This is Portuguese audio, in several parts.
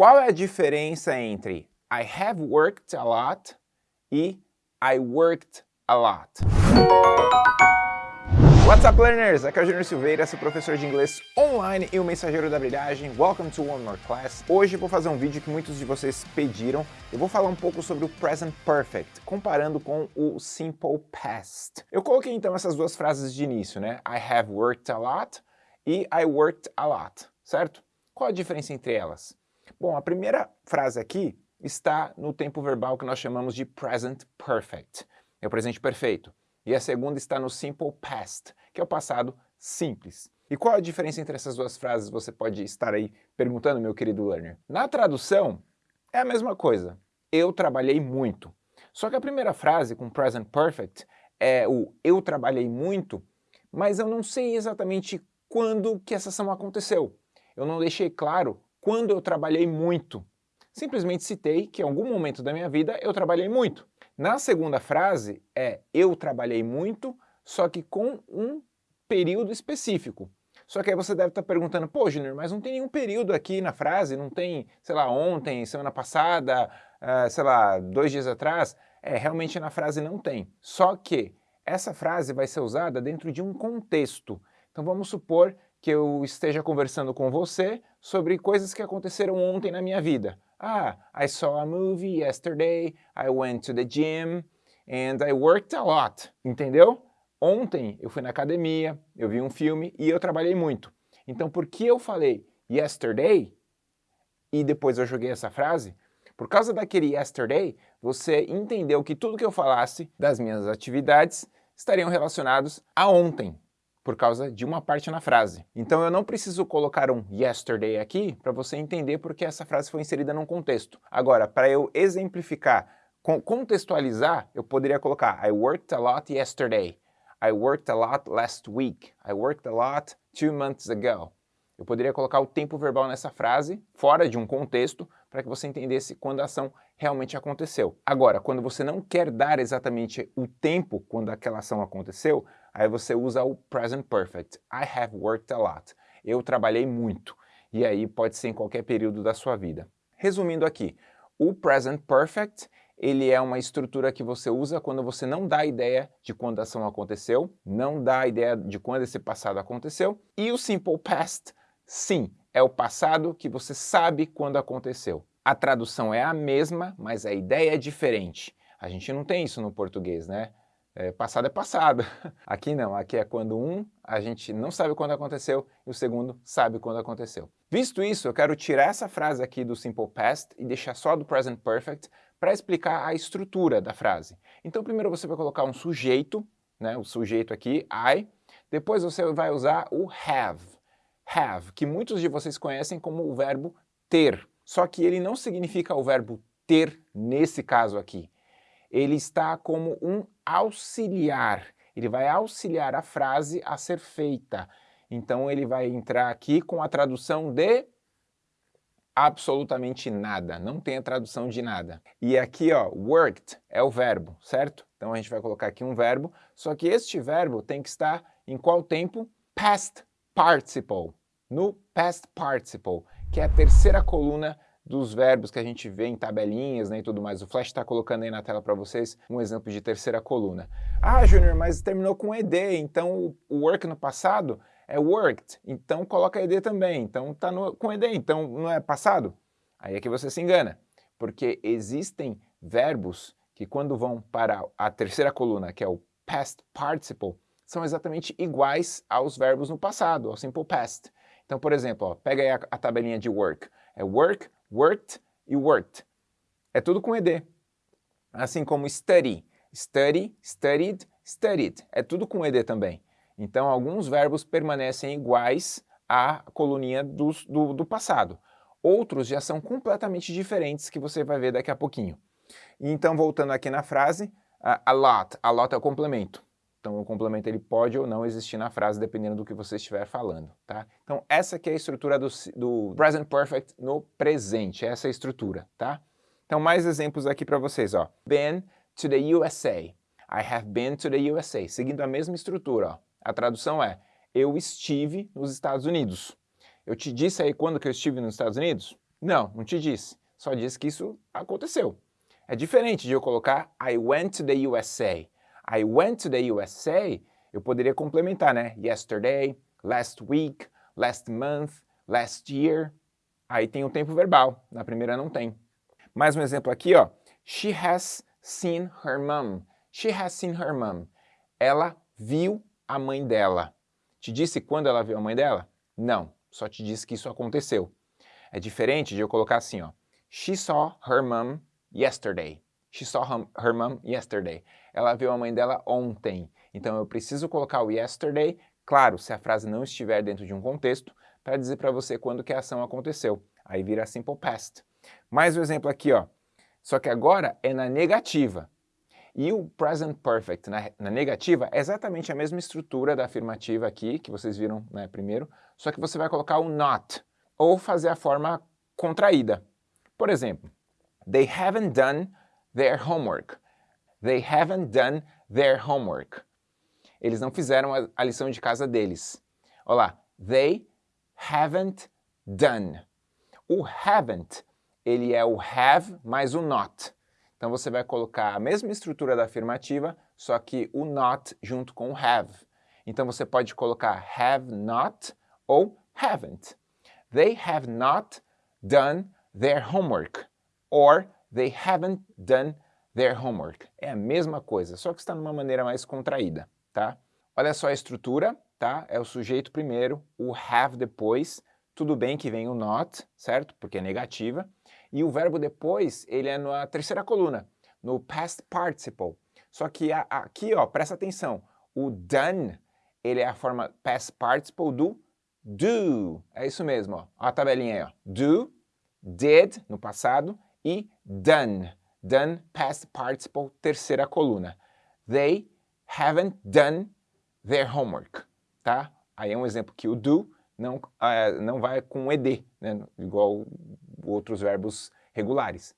Qual é a diferença entre I have worked a lot e I worked a lot? What's up, learners? Aqui é o Júnior Silveira, seu professor de inglês online e o mensageiro da brilhagem. Welcome to One More Class. Hoje vou fazer um vídeo que muitos de vocês pediram. Eu vou falar um pouco sobre o Present Perfect, comparando com o Simple Past. Eu coloquei então essas duas frases de início, né? I have worked a lot e I worked a lot, certo? Qual a diferença entre elas? Bom, a primeira frase aqui está no tempo verbal que nós chamamos de Present Perfect. É o presente perfeito. E a segunda está no Simple Past, que é o passado simples. E qual a diferença entre essas duas frases, você pode estar aí perguntando, meu querido learner. Na tradução, é a mesma coisa. Eu trabalhei muito. Só que a primeira frase, com Present Perfect, é o eu trabalhei muito, mas eu não sei exatamente quando que essa ação aconteceu. Eu não deixei claro quando eu trabalhei muito. Simplesmente citei que em algum momento da minha vida eu trabalhei muito. Na segunda frase é eu trabalhei muito, só que com um período específico. Só que aí você deve estar perguntando, pô, Júnior, mas não tem nenhum período aqui na frase, não tem, sei lá, ontem, semana passada, uh, sei lá, dois dias atrás. É, realmente na frase não tem. Só que essa frase vai ser usada dentro de um contexto. Então vamos supor que eu esteja conversando com você sobre coisas que aconteceram ontem na minha vida. Ah, I saw a movie yesterday, I went to the gym, and I worked a lot. Entendeu? Ontem eu fui na academia, eu vi um filme e eu trabalhei muito. Então por que eu falei yesterday e depois eu joguei essa frase? Por causa daquele yesterday, você entendeu que tudo que eu falasse das minhas atividades estariam relacionados a ontem por causa de uma parte na frase. Então eu não preciso colocar um yesterday aqui para você entender porque essa frase foi inserida num contexto. Agora, para eu exemplificar, contextualizar, eu poderia colocar I worked a lot yesterday. I worked a lot last week. I worked a lot two months ago. Eu poderia colocar o tempo verbal nessa frase, fora de um contexto, para que você entendesse quando a ação realmente aconteceu. Agora, quando você não quer dar exatamente o tempo quando aquela ação aconteceu, aí você usa o present perfect. I have worked a lot. Eu trabalhei muito. E aí pode ser em qualquer período da sua vida. Resumindo aqui, o present perfect ele é uma estrutura que você usa quando você não dá ideia de quando a ação aconteceu, não dá ideia de quando esse passado aconteceu, e o simple past, sim, é o passado que você sabe quando aconteceu. A tradução é a mesma, mas a ideia é diferente. A gente não tem isso no português, né? É, passado é passado. Aqui não, aqui é quando um a gente não sabe quando aconteceu e o segundo sabe quando aconteceu. Visto isso, eu quero tirar essa frase aqui do Simple Past e deixar só do Present Perfect para explicar a estrutura da frase. Então primeiro você vai colocar um sujeito, né, o sujeito aqui, I, depois você vai usar o have, have, que muitos de vocês conhecem como o verbo ter, só que ele não significa o verbo ter nesse caso aqui ele está como um auxiliar. Ele vai auxiliar a frase a ser feita. Então ele vai entrar aqui com a tradução de absolutamente nada, não tem a tradução de nada. E aqui, ó, worked é o verbo, certo? Então a gente vai colocar aqui um verbo, só que este verbo tem que estar em qual tempo? Past participle, no past participle, que é a terceira coluna dos verbos que a gente vê em tabelinhas né, e tudo mais. O Flash está colocando aí na tela para vocês um exemplo de terceira coluna. Ah, Júnior, mas terminou com ED, então o work no passado é worked, então coloca ED também, então está com ED, então não é passado? Aí é que você se engana, porque existem verbos que quando vão para a terceira coluna, que é o past participle, são exatamente iguais aos verbos no passado, ao simple past. Então, por exemplo, ó, pega aí a, a tabelinha de work. É work, worked e worked. É tudo com ED. Assim como study, study, studied, studied. É tudo com ED também. Então, alguns verbos permanecem iguais à coluninha do, do, do passado. Outros já são completamente diferentes, que você vai ver daqui a pouquinho. Então, voltando aqui na frase, a lot. A lot é o complemento. Então o complemento ele pode ou não existir na frase, dependendo do que você estiver falando, tá? Então essa aqui é a estrutura do, do present perfect no presente, essa é a estrutura, tá? Então mais exemplos aqui para vocês, ó. Been to the USA. I have been to the USA. Seguindo a mesma estrutura, ó. A tradução é, eu estive nos Estados Unidos. Eu te disse aí quando que eu estive nos Estados Unidos? Não, não te disse. Só disse que isso aconteceu. É diferente de eu colocar I went to the USA. I went to the USA, eu poderia complementar, né? Yesterday, last week, last month, last year. Aí tem o tempo verbal, na primeira não tem. Mais um exemplo aqui, ó. She has seen her mom. She has seen her mom. Ela viu a mãe dela. Te disse quando ela viu a mãe dela? Não, só te disse que isso aconteceu. É diferente de eu colocar assim, ó. She saw her mom yesterday. She saw her mom yesterday. Ela viu a mãe dela ontem. Então eu preciso colocar o yesterday, claro, se a frase não estiver dentro de um contexto, para dizer para você quando que a ação aconteceu. Aí vira simple past. Mais um exemplo aqui, ó. Só que agora é na negativa. E o present perfect na, na, negativa é exatamente a mesma estrutura da afirmativa aqui, que vocês viram né, primeiro, só que você vai colocar o not, ou fazer a forma contraída. Por exemplo, they haven't done their homework. They haven't done their homework. Eles não fizeram a, lição de casa deles. Olha lá, they haven't done. O haven't, ele é o have mais o not. Então você vai colocar a mesma estrutura da afirmativa, só que o not junto com o have. Então você pode colocar have not ou haven't. They have not done their homework. Or they haven't done their homework. É a mesma coisa, só que está de uma maneira mais contraída, tá? Olha só a estrutura, tá? É o sujeito primeiro, o have depois, tudo bem que vem o not, certo? Porque é negativa. E o verbo depois, ele é na terceira coluna, no past participle. Só que a, aqui, ó, presta atenção, o done, ele é a forma past participle do do. É isso mesmo, ó. ó a tabelinha aí, ó. Do, did, no passado, e done. Done, past participle, terceira coluna. They haven't done their homework, tá? Aí é um exemplo que o do não, uh, não vai com ed, né? igual outros verbos regulares.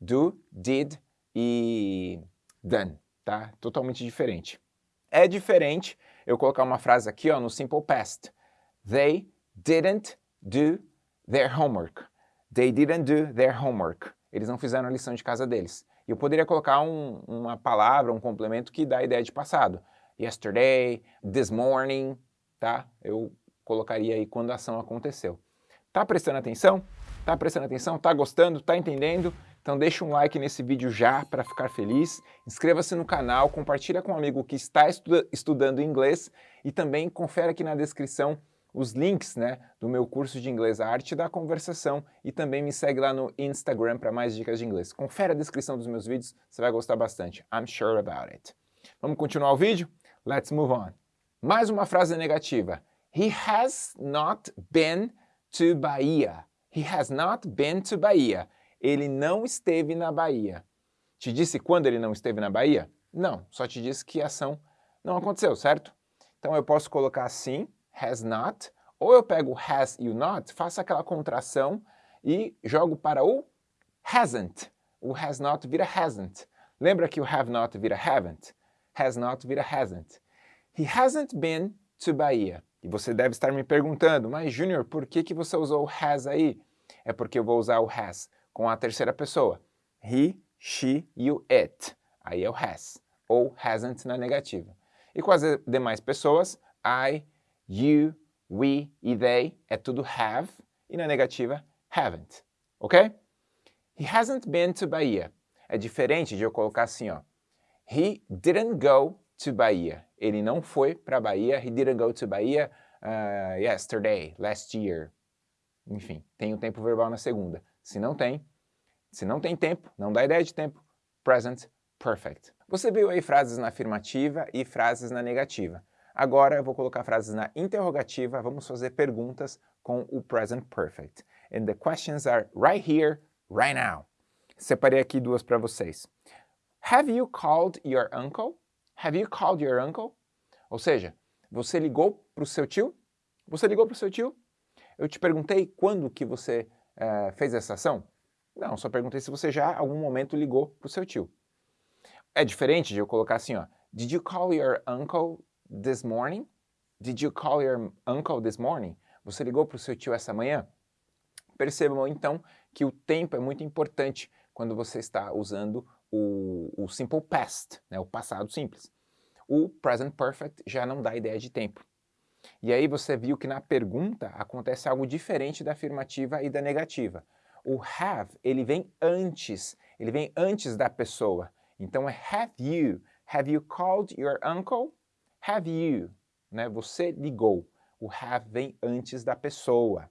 Do, did e done, tá? Totalmente diferente. É diferente eu colocar uma frase aqui ó, no simple past. They didn't do their homework. They didn't do their homework. Eles não fizeram a lição de casa deles. E eu poderia colocar um, uma palavra, um complemento que dá a ideia de passado. Yesterday, this morning, tá? Eu colocaria aí quando a ação aconteceu. Tá prestando atenção? Tá prestando atenção? Tá gostando? Tá entendendo? Então deixa um like nesse vídeo já para ficar feliz, inscreva-se no canal, compartilha com um amigo que está estuda estudando inglês e também confere aqui na descrição os links né, do meu curso de inglês, a arte da conversação e também me segue lá no Instagram para mais dicas de inglês. Confere a descrição dos meus vídeos, você vai gostar bastante. I'm sure about it. Vamos continuar o vídeo? Let's move on. Mais uma frase negativa. He has not been to Bahia. He has not been to Bahia. Ele não esteve na Bahia. Te disse quando ele não esteve na Bahia? Não, só te disse que a ação não aconteceu, certo? Então eu posso colocar assim, has not, ou eu pego has e o not, faço aquela contração e jogo para o hasn't. O has not vira hasn't. Lembra que o have not vira haven't? Has not vira hasn't. He hasn't been to Bahia. E você deve estar me perguntando, mas Junior, por que, que você usou o has aí? É porque eu vou usar o has com a terceira pessoa. He, she e it. Aí é o has. Ou hasn't na negativa. E com as demais pessoas, I, you, we e they é tudo have. E na negativa, haven't. Ok? He hasn't been to Bahia. É diferente de eu colocar assim, ó. He didn't go to Bahia. Ele não foi para Bahia. He didn't go to Bahia uh, yesterday, last year. Enfim, tem o tempo verbal na segunda. Se não tem, se não tem tempo, não dá ideia de tempo, present perfect. Você viu aí frases na afirmativa e frases na negativa. Agora eu vou colocar frases na interrogativa, vamos fazer perguntas com o present perfect. And the questions are right here, right now. Separei aqui duas para vocês. Have you called your uncle? Have you called your uncle? Ou seja, você ligou para o seu tio? Você ligou para o seu tio? Eu te perguntei quando que você uh, fez essa ação? Não, só perguntei se você já algum momento ligou para o seu tio. É diferente de eu colocar assim, ó. Did you call your uncle this morning? Did you call your uncle this morning? Você ligou para o seu tio essa manhã? Percebam então que o tempo é muito importante quando você está usando o, o simple past, né, o passado simples. O present perfect já não dá ideia de tempo. E aí você viu que na pergunta acontece algo diferente da afirmativa e da negativa. O have, ele vem antes, ele vem antes da pessoa. Então é have you. Have you called your uncle? Have you. Né? Você ligou. O have vem antes da pessoa.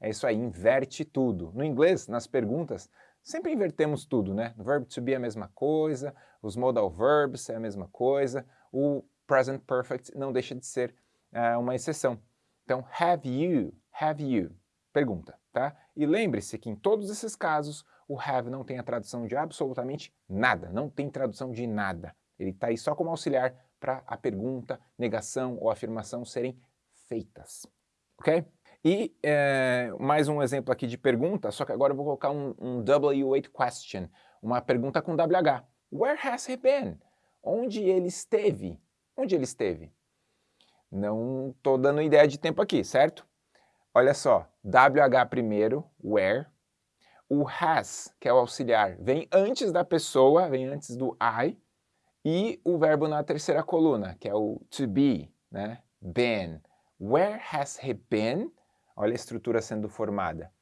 É isso aí, inverte tudo. No inglês, nas perguntas, sempre invertemos tudo, né? O verb to be é a mesma coisa, os modal verbs é a mesma coisa, o present perfect não deixa de ser uh, uma exceção. Então, have you, have you, pergunta, tá? E lembre-se que em todos esses casos, o have não tem a tradução de absolutamente nada, não tem tradução de nada. Ele está aí só como auxiliar para a pergunta, negação ou afirmação serem feitas, ok? E é, mais um exemplo aqui de pergunta, só que agora eu vou colocar um, um W8 question, uma pergunta com WH. Where has he been? Onde ele esteve? Onde ele esteve? Não estou dando ideia de tempo aqui, certo? Olha só, WH primeiro, where. O has, que é o auxiliar, vem antes da pessoa, vem antes do I. E o verbo na terceira coluna, que é o to be, né? Been. Where has he been? Olha a estrutura sendo formada.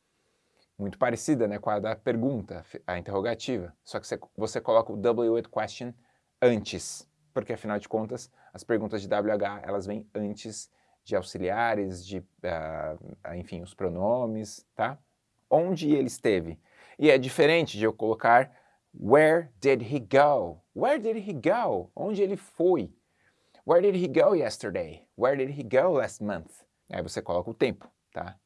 Muito parecida né, com a da pergunta, a interrogativa. Só que você, você coloca o W8 question antes porque afinal de contas as perguntas de WH elas vêm antes de auxiliares, de, uh, enfim, os pronomes, tá? Onde ele esteve. E é diferente de eu colocar Where did he go? Where did he go? Onde ele foi? Where did he go yesterday? Where did he go last month? Aí você coloca o tempo, tá?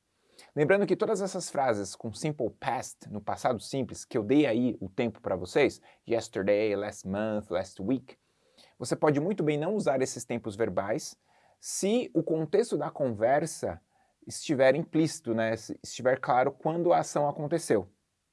Lembrando que todas essas frases com simple past, no passado simples, que eu dei aí o tempo para vocês, yesterday, last month, last week, você pode muito bem não usar esses tempos verbais se o contexto da conversa estiver implícito, né? Se estiver claro quando a ação aconteceu,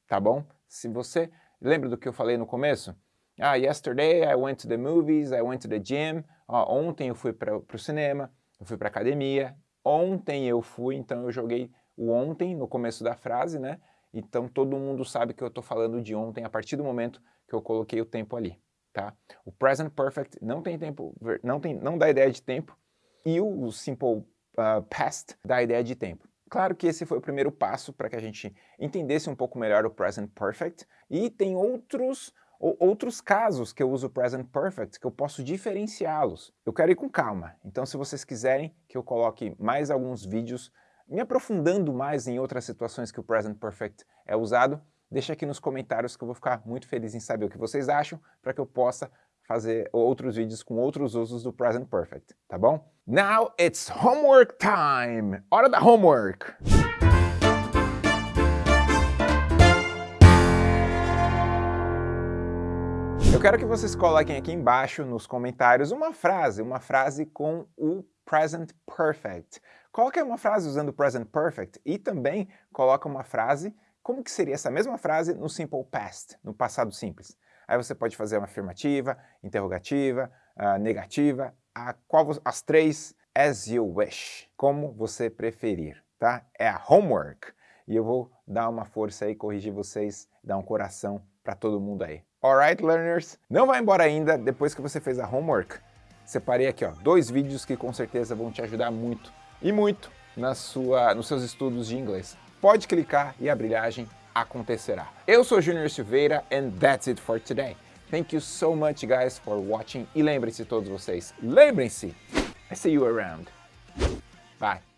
tá bom? Se você... Lembra do que eu falei no começo? Ah, yesterday I went to the movies, I went to the gym. Ah, ontem eu fui para o cinema, eu fui para academia. Ontem eu fui, então eu joguei o ontem no começo da frase, né? Então todo mundo sabe que eu estou falando de ontem a partir do momento que eu coloquei o tempo ali tá? O present perfect não tem tempo, não, tem, não dá ideia de tempo, e o simple uh, past dá ideia de tempo. Claro que esse foi o primeiro passo para que a gente entendesse um pouco melhor o present perfect, e tem outros, outros casos que eu uso o present perfect que eu posso diferenciá-los. Eu quero ir com calma, então se vocês quiserem que eu coloque mais alguns vídeos me aprofundando mais em outras situações que o present perfect é usado, Deixa aqui nos comentários que eu vou ficar muito feliz em saber o que vocês acham para que eu possa fazer outros vídeos com outros usos do Present Perfect, tá bom? Now it's homework time! Hora da homework! Eu quero que vocês coloquem aqui embaixo nos comentários uma frase, uma frase com o Present Perfect. Coloque uma frase usando o Present Perfect e também coloca uma frase como que seria essa mesma frase no simple past, no passado simples? Aí você pode fazer uma afirmativa, interrogativa, uh, negativa, a qual, as três as you wish, como você preferir, tá? É a homework. E eu vou dar uma força aí, corrigir vocês, dar um coração para todo mundo aí. Alright, learners? Não vai embora ainda, depois que você fez a homework, separei aqui ó, dois vídeos que com certeza vão te ajudar muito, e muito, na sua, nos seus estudos de inglês pode clicar e a brilhagem acontecerá. Eu sou Junior Silveira and that's it for today. Thank you so much guys for watching e lembrem-se todos vocês, lembrem-se, I see you around. Bye.